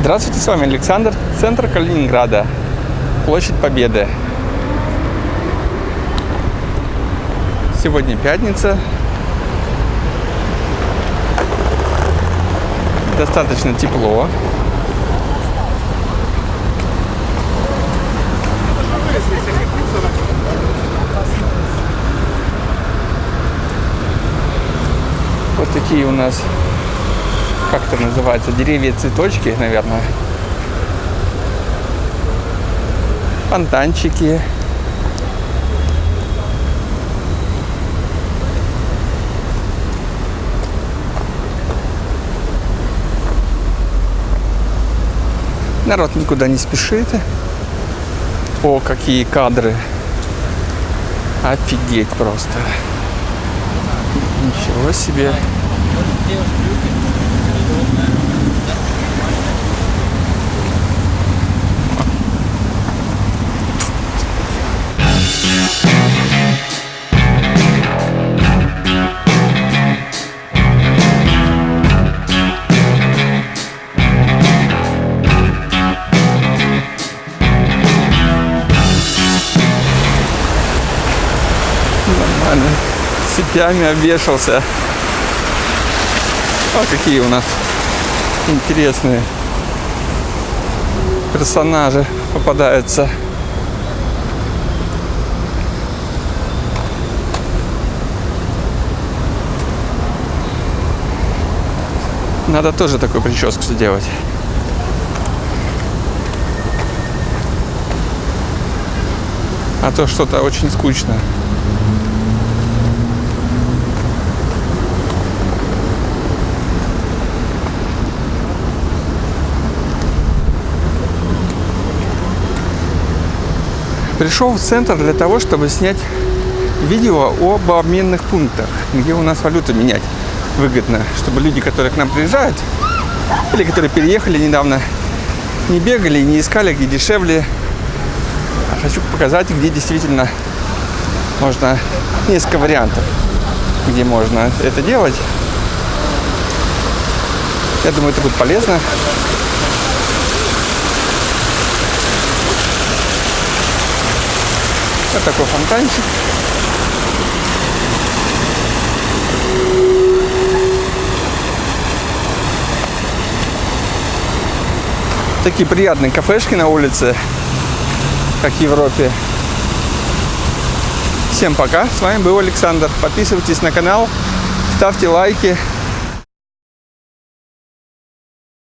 Здравствуйте, с вами Александр, центр Калининграда, площадь Победы. Сегодня пятница. Достаточно тепло. Вот такие у нас как это называется, деревья цветочки, наверное. Фонтанчики. Народ никуда не спешит. О, какие кадры. Офигеть просто. Ничего себе. Нормально. Цепями обвешался. А какие у нас интересные персонажи попадаются. Надо тоже такую прическу сделать. А то что-то очень скучно. Пришел в центр для того, чтобы снять видео об обменных пунктах, где у нас валюту менять выгодно, чтобы люди, которые к нам приезжают, или которые переехали недавно, не бегали, не искали, где дешевле. А хочу показать, где действительно можно несколько вариантов, где можно это делать. Я думаю, это будет полезно. Такой фонтанчик. Такие приятные кафешки на улице, как в Европе. Всем пока, с вами был Александр. Подписывайтесь на канал, ставьте лайки,